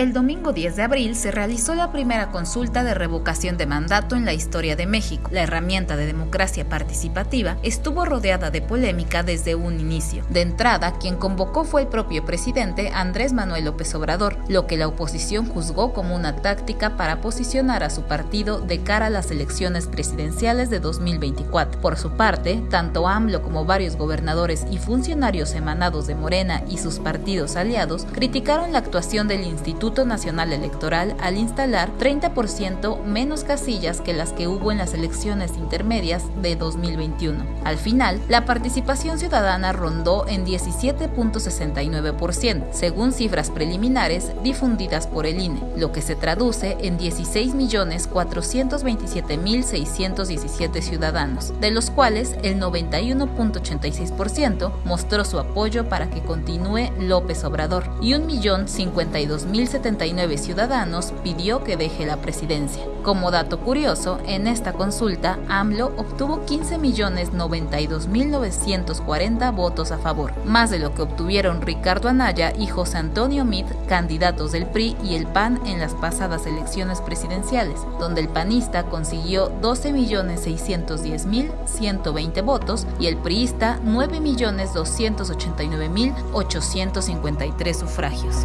El domingo 10 de abril se realizó la primera consulta de revocación de mandato en la historia de México. La herramienta de democracia participativa estuvo rodeada de polémica desde un inicio. De entrada, quien convocó fue el propio presidente Andrés Manuel López Obrador, lo que la oposición juzgó como una táctica para posicionar a su partido de cara a las elecciones presidenciales de 2024. Por su parte, tanto AMLO como varios gobernadores y funcionarios emanados de Morena y sus partidos aliados criticaron la actuación del Instituto Nacional Electoral al instalar 30% menos casillas que las que hubo en las elecciones intermedias de 2021. Al final, la participación ciudadana rondó en 17.69%, según cifras preliminares difundidas por el INE, lo que se traduce en 16.427.617 ciudadanos, de los cuales el 91.86% mostró su apoyo para que continúe López Obrador y 1.052.070 79 ciudadanos pidió que deje la presidencia. Como dato curioso, en esta consulta, AMLO obtuvo 15.092.940 votos a favor, más de lo que obtuvieron Ricardo Anaya y José Antonio Meade, candidatos del PRI y el PAN en las pasadas elecciones presidenciales, donde el panista consiguió 12.610.120 votos y el priista 9.289.853 sufragios.